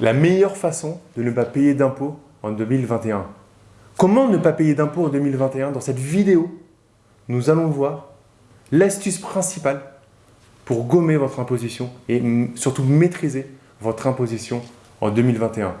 La meilleure façon de ne pas payer d'impôts en 2021. Comment ne pas payer d'impôts en 2021 Dans cette vidéo, nous allons voir l'astuce principale pour gommer votre imposition et surtout maîtriser votre imposition en 2021.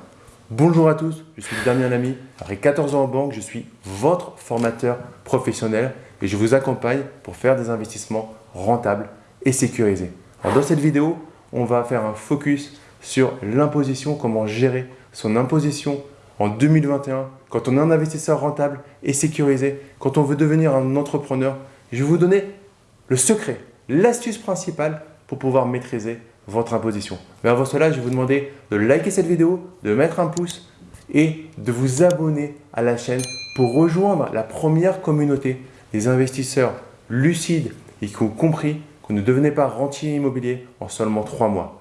Bonjour à tous, je suis Damien Lamy, après 14 ans en banque, je suis votre formateur professionnel et je vous accompagne pour faire des investissements rentables et sécurisés. dans cette vidéo, on va faire un focus sur l'imposition, comment gérer son imposition en 2021, quand on est un investisseur rentable et sécurisé, quand on veut devenir un entrepreneur. Je vais vous donner le secret, l'astuce principale pour pouvoir maîtriser votre imposition. Mais avant cela, je vais vous demander de liker cette vidéo, de mettre un pouce et de vous abonner à la chaîne pour rejoindre la première communauté des investisseurs lucides et qui ont compris qu'on ne devenait pas rentier immobilier en seulement trois mois.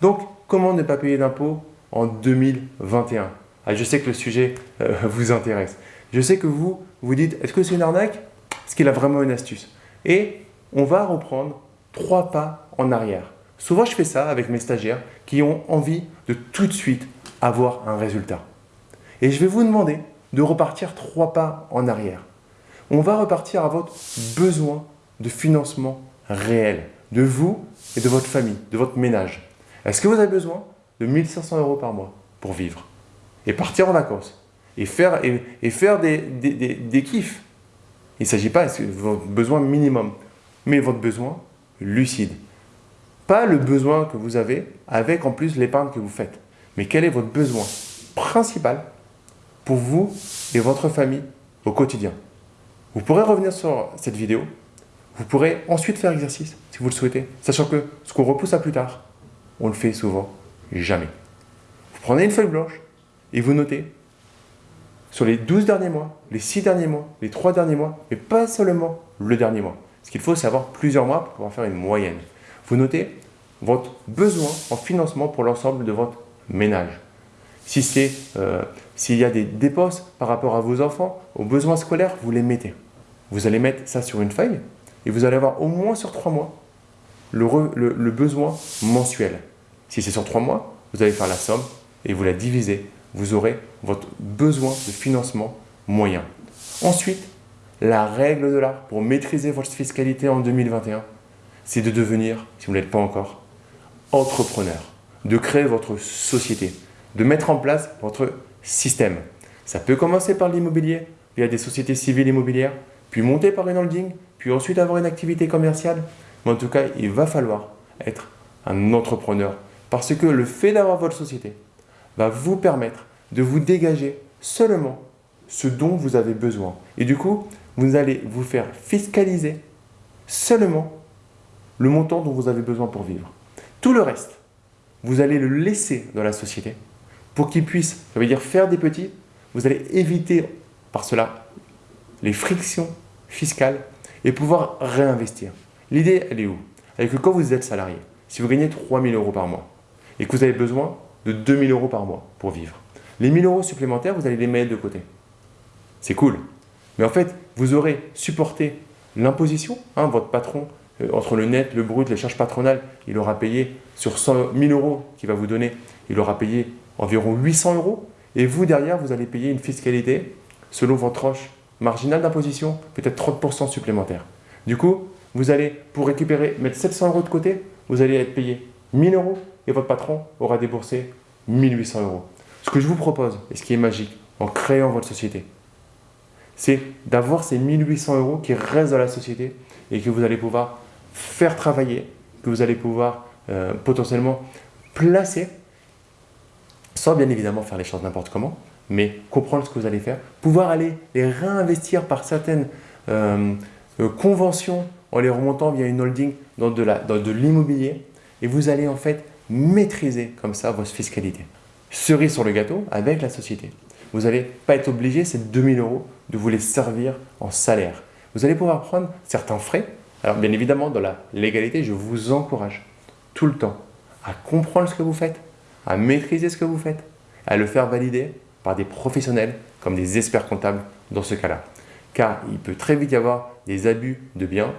Donc, comment ne pas payer d'impôts en 2021 ah, Je sais que le sujet euh, vous intéresse. Je sais que vous, vous dites, est-ce que c'est une arnaque? Est-ce qu'il a vraiment une astuce Et on va reprendre trois pas en arrière. Souvent, je fais ça avec mes stagiaires qui ont envie de tout de suite avoir un résultat. Et je vais vous demander de repartir trois pas en arrière. On va repartir à votre besoin de financement réel de vous et de votre famille, de votre ménage. Est-ce que vous avez besoin de 1500 euros par mois pour vivre et partir en vacances et faire, des, des, kiffs? Il ne s'agit pas de votre besoin minimum, mais votre besoin lucide. Pas le besoin que vous avez avec en plus l'épargne que vous faites, mais quel est votre besoin principal pour vous et votre famille au quotidien. Vous pourrez revenir sur cette vidéo, vous pourrez ensuite faire exercice si vous le souhaitez, sachant que ce qu'on repousse à plus tard, on le fait souvent jamais. Vous prenez une feuille blanche et vous notez sur les 12 derniers mois, les 6 derniers mois, les 3 derniers mois, mais pas seulement le dernier mois. Ce qu'il faut, c'est avoir plusieurs mois pour pouvoir faire une moyenne. Vous notez votre besoin en financement pour l'ensemble de votre ménage. Si c'est euh, s'il y a des dépenses par rapport à vos enfants, aux besoins scolaires, vous les mettez. Vous allez mettre ça sur une feuille et vous allez avoir au moins sur trois mois le, besoin mensuel. Si c'est sur trois mois, vous allez faire la somme et vous la divisez. Vous aurez votre besoin de financement moyen. Ensuite, la règle de l'art pour maîtriser votre fiscalité en 2021, c'est de devenir, si vous ne l'êtes pas encore, entrepreneur, de créer votre société, de mettre en place votre système. Ça peut commencer par l'immobilier, via des sociétés civiles immobilières, puis monter par une holding, puis ensuite avoir une activité commerciale. Mais en tout cas, il va falloir être un entrepreneur. Parce que le fait d'avoir votre société va vous permettre de vous dégager seulement ce dont vous avez besoin. Et du coup, vous allez vous faire fiscaliser seulement le montant dont vous avez besoin pour vivre. Tout le reste, vous allez le laisser dans la société pour qu'il puisse, ça veut dire faire des petits, vous allez éviter par cela les frictions fiscales et pouvoir réinvestir. L'idée, elle est où? Elle est que quand vous êtes salarié, si vous gagnez 3 000 euros par mois et que vous avez besoin de 2 000 euros par mois pour vivre, les 1 000 euros supplémentaires, vous allez les mettre de côté. C'est cool. Mais en fait, vous aurez supporté l'imposition. Hein, votre patron, euh, entre le net, le brut, les charges patronales, il aura payé sur 100 000 euros qu'il va vous donner, il aura payé environ 800 euros. Et vous, derrière, vous allez payer une fiscalité selon votre tranche marginale d'imposition, peut-être 30% supplémentaire. Du coup, vous allez, pour récupérer, mettre 700 euros de côté, vous allez être payé 1000 euros et votre patron aura déboursé 1800 euros. Ce que je vous propose, et ce qui est magique, en créant votre société, c'est d'avoir ces 1800 euros qui restent dans la société et que vous allez pouvoir faire travailler, que vous allez pouvoir euh, potentiellement placer sans bien évidemment faire les choses n'importe comment, mais comprendre ce que vous allez faire, pouvoir aller les réinvestir par certaines euh, euh, conventions en les remontant via une holding dans de l'immobilier et vous allez en fait maîtriser comme ça votre fiscalité. Cerise sur le gâteau avec la société. Vous n'allez pas être obligé, ces 2000 euros, de vous les servir en salaire. Vous allez pouvoir prendre certains frais. Alors bien évidemment, dans la légalité, je vous encourage tout le temps à comprendre ce que vous faites, à maîtriser ce que vous faites, à le faire valider par des professionnels comme des experts comptables dans ce cas-là. Car il peut très vite y avoir des abus de biens,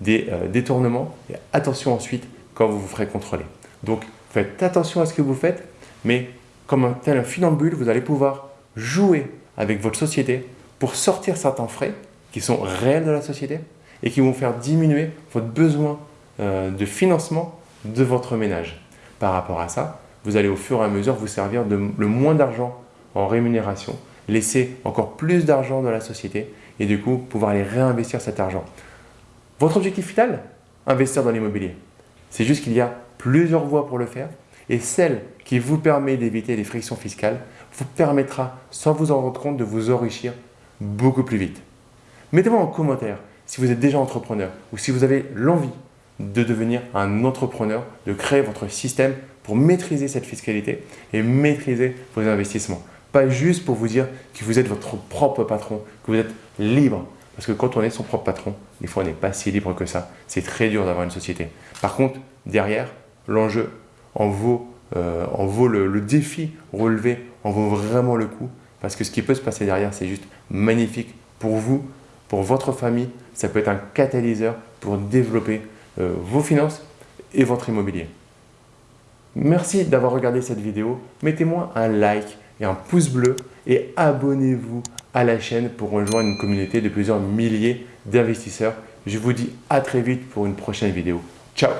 des euh, détournements et attention ensuite quand vous vous ferez contrôler. Donc faites attention à ce que vous faites, mais comme un tel un funambule, vous allez pouvoir jouer avec votre société pour sortir certains frais qui sont réels de la société et qui vont faire diminuer votre besoin euh, de financement de votre ménage. Par rapport à ça, vous allez au fur et à mesure vous servir de le moins d'argent en rémunération, laisser encore plus d'argent dans la société et du coup pouvoir aller réinvestir cet argent. Votre objectif final Investir dans l'immobilier. C'est juste qu'il y a plusieurs voies pour le faire et celle qui vous permet d'éviter les frictions fiscales vous permettra, sans vous en rendre compte, de vous enrichir beaucoup plus vite. Mettez-moi en commentaire si vous êtes déjà entrepreneur ou si vous avez l'envie de devenir un entrepreneur, de créer votre système pour maîtriser cette fiscalité et maîtriser vos investissements. Pas juste pour vous dire que vous êtes votre propre patron, que vous êtes libre. Parce que quand on est son propre patron, des fois on n'est pas si libre que ça. C'est très dur d'avoir une société. Par contre, derrière, l'enjeu en vaut, euh, en vaut le, défi relevé, en vaut vraiment le coup. Parce que ce qui peut se passer derrière, c'est juste magnifique pour vous, pour votre famille. Ça peut être un catalyseur pour développer euh, vos finances et votre immobilier. Merci d'avoir regardé cette vidéo. Mettez-moi un like et un pouce bleu et abonnez-vous à la chaîne pour rejoindre une communauté de plusieurs milliers d'investisseurs. Je vous dis à très vite pour une prochaine vidéo. Ciao